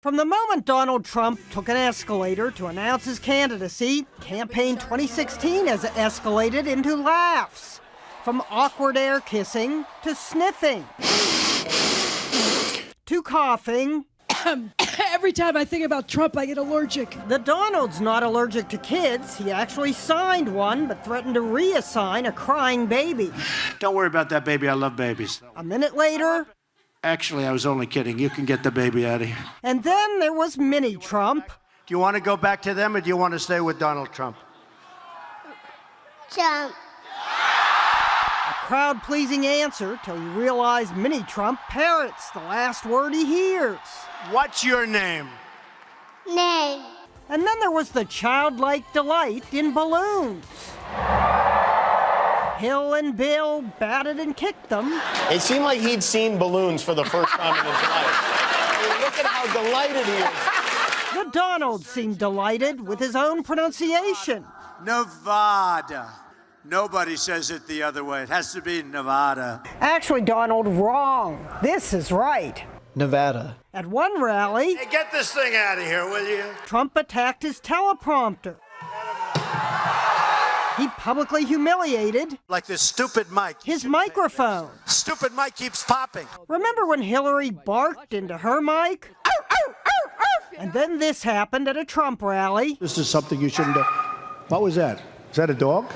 From the moment Donald Trump took an escalator to announce his candidacy, campaign 2016 has escalated into laughs. From awkward air kissing to sniffing to coughing. Every time I think about Trump, I get allergic. The Donald's not allergic to kids. He actually signed one, but threatened to reassign a crying baby. Don't worry about that baby. I love babies. A minute later, Actually, I was only kidding. You can get the baby out of here. and then there was Mini Trump. Do you want to go back to them or do you want to stay with Donald Trump? Jump. A crowd pleasing answer till you realize Mini Trump parrots the last word he hears. What's your name? Name. And then there was the childlike delight in balloons. Hill and Bill batted and kicked them. It seemed like he'd seen balloons for the first time in his life. I mean, look at how delighted he is. The Donald seemed delighted with his own pronunciation. Nevada. Nobody says it the other way. It has to be Nevada. Actually, Donald, wrong. This is right. Nevada. At one rally, Hey, get this thing out of here, will you? Trump attacked his teleprompter. He publicly humiliated Like this stupid mic. his microphone. Stupid mic keeps popping. Remember when Hillary barked into her mic? And then this happened at a Trump rally. This is something you shouldn't do. What was that? Is that a dog?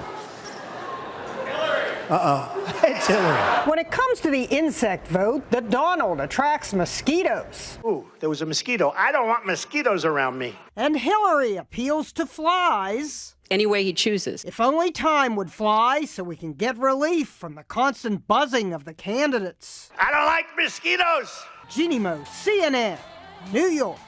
Uh-oh. it's Hillary. When it comes to the insect vote, the Donald attracts mosquitoes. Ooh, there was a mosquito. I don't want mosquitoes around me. And Hillary appeals to flies. any way he chooses. If only time would fly so we can get relief from the constant buzzing of the candidates. I don't like mosquitoes. Jeanne Moos, CNN, New York.